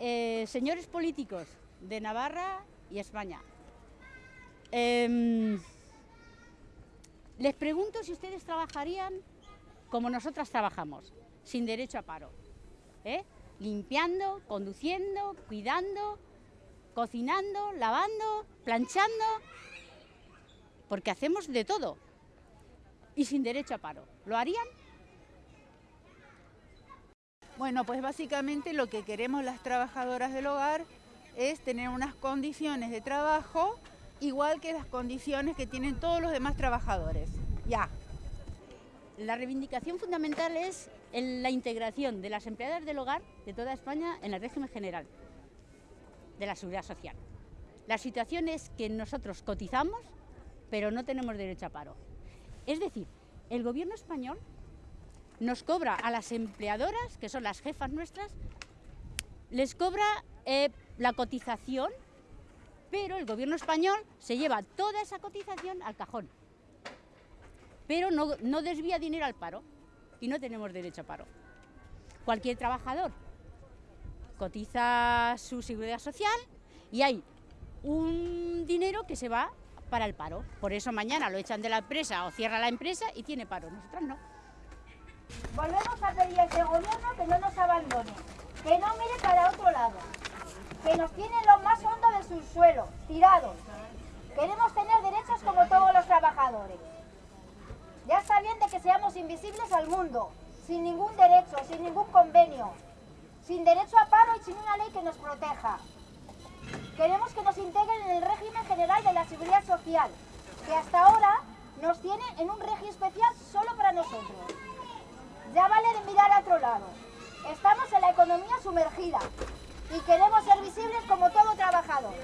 eh, señores políticos de Navarra y España, em, les pregunto si ustedes trabajarían como nosotras trabajamos, sin derecho a paro. ¿eh? Limpiando, conduciendo, cuidando, cocinando, lavando, planchando, porque hacemos de todo y sin derecho a paro. ¿Lo harían? Bueno, pues básicamente lo que queremos las trabajadoras del hogar es tener unas condiciones de trabajo igual que las condiciones que tienen todos los demás trabajadores. Ya. La reivindicación fundamental es la integración de las empleadas del hogar de toda España en el régimen general de la seguridad social. La situación es que nosotros cotizamos, pero no tenemos derecho a paro. Es decir, el gobierno español nos cobra a las empleadoras, que son las jefas nuestras, les cobra eh, la cotización, pero el gobierno español se lleva toda esa cotización al cajón. Pero no, no desvía dinero al paro y no tenemos derecho a paro. Cualquier trabajador cotiza su seguridad social y hay un dinero que se va para el paro. Por eso mañana lo echan de la empresa o cierra la empresa y tiene paro. Nosotros no. Volvemos a pedir a este gobierno que no nos abandone, que no mire para otro lado, que nos tiene en lo más hondo del subsuelo, tirados. Queremos tener derechos como todos los trabajadores. Ya está de que seamos invisibles al mundo, sin ningún derecho, sin ningún convenio, sin derecho a paro y sin una ley que nos proteja. Queremos que nos integren en el régimen general de la seguridad social, que hasta ahora nos tiene en un régimen especial solo para nosotros. Estamos en la economía sumergida y queremos ser visibles como todo trabajador.